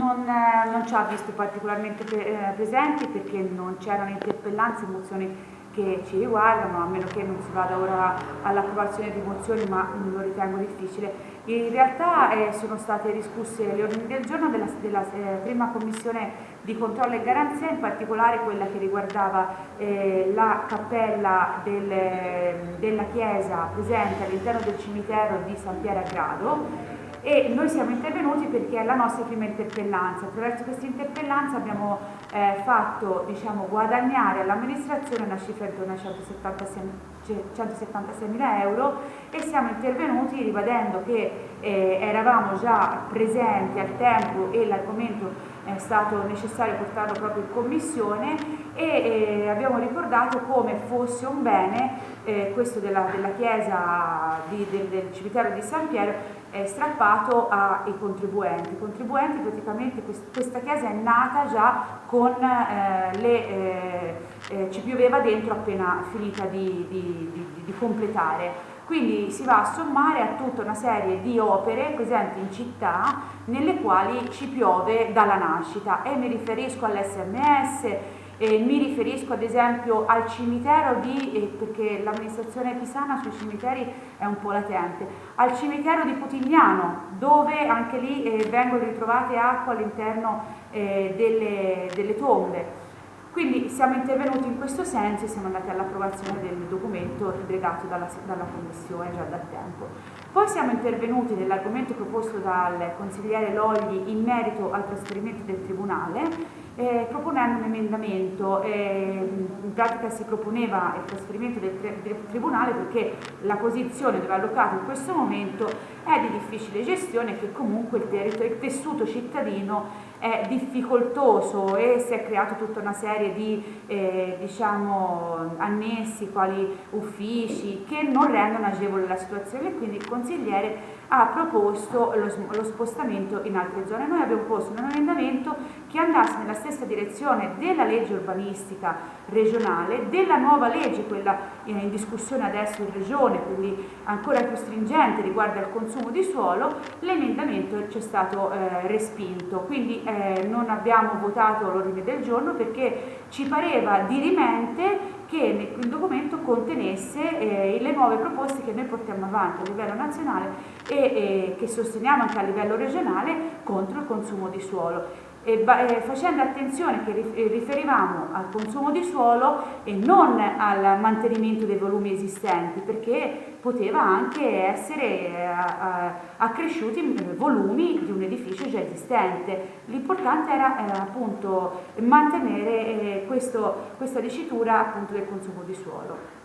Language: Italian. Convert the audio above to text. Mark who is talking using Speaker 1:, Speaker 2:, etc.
Speaker 1: non, eh, non ci ha visto particolarmente eh, presenti perché non c'erano interpellanze, mozioni che ci riguardano, a meno che non si vada ora all'approvazione di mozioni, ma lo ritengo difficile. In realtà eh, sono state discusse le ordini del giorno della, della eh, prima commissione di controllo e garanzia, in particolare quella che riguardava eh, la cappella del, della chiesa presente all'interno del cimitero di San Piero a Grado e noi siamo intervenuti perché è la nostra prima interpellanza. Attraverso questa interpellanza abbiamo eh, fatto diciamo, guadagnare all'amministrazione una cifra intorno a 176 mila euro e siamo intervenuti ribadendo che eh, eravamo già presenti al tempo e l'argomento è stato necessario portarlo proprio in commissione e eh, abbiamo ricordato come fosse un bene eh, questo della, della chiesa di, del, del cimitero di San Piero è strappato ai contribuenti. I contribuenti praticamente questa chiesa è nata già con eh, le, eh, eh, ci pioveva dentro appena finita di, di, di, completare. Quindi si va a sommare a tutta una serie di opere presenti in città nelle quali ci piove dalla nascita e mi riferisco all'SMS, eh, mi riferisco ad esempio al cimitero di, eh, perché l'amministrazione pisana sui cimiteri è un po' latente, al cimitero di Putignano dove anche lì eh, vengono ritrovate acqua all'interno eh, delle, delle tombe. Quindi siamo intervenuti in questo senso e siamo andati all'approvazione del documento delegato dalla, dalla, Commissione già da tempo. Poi siamo intervenuti nell'argomento proposto dal consigliere Logli in merito al trasferimento del Tribunale eh, proponendo un emendamento, eh, in pratica si proponeva il trasferimento del, del, Tribunale perché la posizione dove è allocato in questo momento è di difficile gestione e che comunque il, il tessuto cittadino è difficoltoso e si è creato tutta una serie di eh, diciamo, annessi quali uffici che non rendono agevole la situazione quindi il consigliere ha proposto lo, lo, spostamento in altre zone. Noi abbiamo posto un emendamento che andasse nella stessa direzione della legge urbanistica regionale, della nuova legge, quella in discussione adesso in regione, quindi ancora più stringente riguardo al consumo di suolo, l'emendamento ci è stato eh, respinto, quindi eh, non abbiamo votato l'ordine del giorno perché ci pareva dirimente che il documento contenesse eh, le nuove proposte che noi portiamo avanti a livello nazionale e eh, che sosteniamo anche a livello regionale contro il consumo di suolo e, eh, facendo attenzione che eh, riferivamo al consumo di suolo e non al mantenimento dei volumi esistenti perché poteva anche essere eh, accresciuti i volumi di un edificio già esistente. L'importante era eh, appunto mantenere eh, questo, questa dicitura appunto del consumo di suolo